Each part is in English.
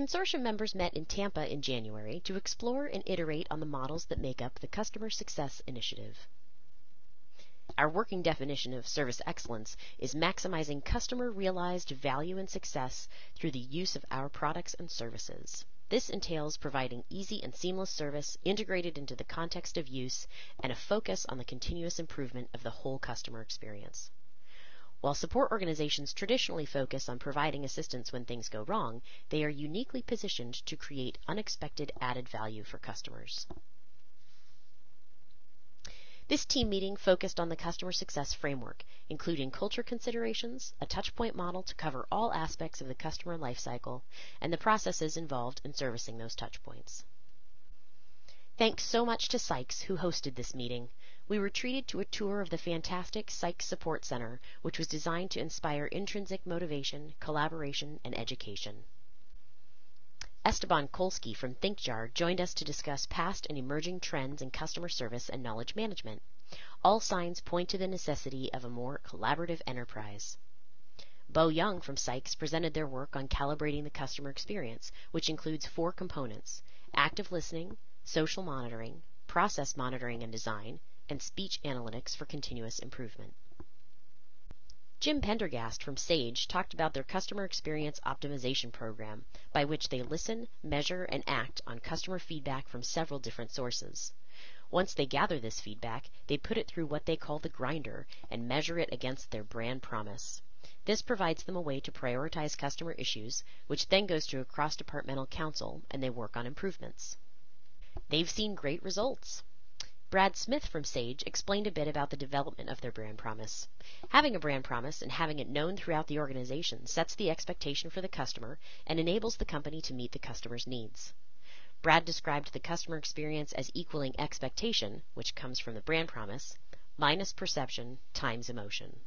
consortium members met in Tampa in January to explore and iterate on the models that make up the Customer Success Initiative. Our working definition of service excellence is maximizing customer realized value and success through the use of our products and services. This entails providing easy and seamless service integrated into the context of use and a focus on the continuous improvement of the whole customer experience. While support organizations traditionally focus on providing assistance when things go wrong, they are uniquely positioned to create unexpected added value for customers. This team meeting focused on the customer success framework, including culture considerations, a touchpoint model to cover all aspects of the customer lifecycle, and the processes involved in servicing those touchpoints. Thanks so much to Sykes who hosted this meeting. We were treated to a tour of the fantastic Sykes Support Center, which was designed to inspire intrinsic motivation, collaboration, and education. Esteban Kolsky from ThinkJar joined us to discuss past and emerging trends in customer service and knowledge management. All signs point to the necessity of a more collaborative enterprise. Bo Young from Sykes presented their work on calibrating the customer experience, which includes four components active listening, social monitoring, process monitoring and design, and speech analytics for continuous improvement. Jim Pendergast from Sage talked about their customer experience optimization program, by which they listen, measure, and act on customer feedback from several different sources. Once they gather this feedback, they put it through what they call the grinder and measure it against their brand promise. This provides them a way to prioritize customer issues, which then goes to a cross departmental council and they work on improvements. They've seen great results. Brad Smith from Sage explained a bit about the development of their brand promise. Having a brand promise and having it known throughout the organization sets the expectation for the customer and enables the company to meet the customer's needs. Brad described the customer experience as equaling expectation, which comes from the brand promise, minus perception times emotion.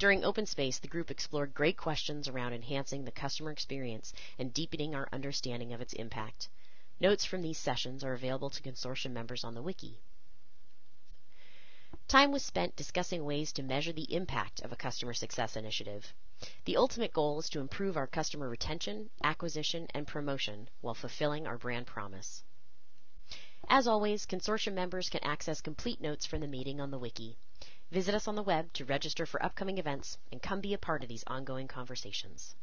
During Open Space, the group explored great questions around enhancing the customer experience and deepening our understanding of its impact. Notes from these sessions are available to consortium members on the wiki. Time was spent discussing ways to measure the impact of a customer success initiative. The ultimate goal is to improve our customer retention, acquisition, and promotion while fulfilling our brand promise. As always, consortium members can access complete notes from the meeting on the wiki. Visit us on the web to register for upcoming events and come be a part of these ongoing conversations.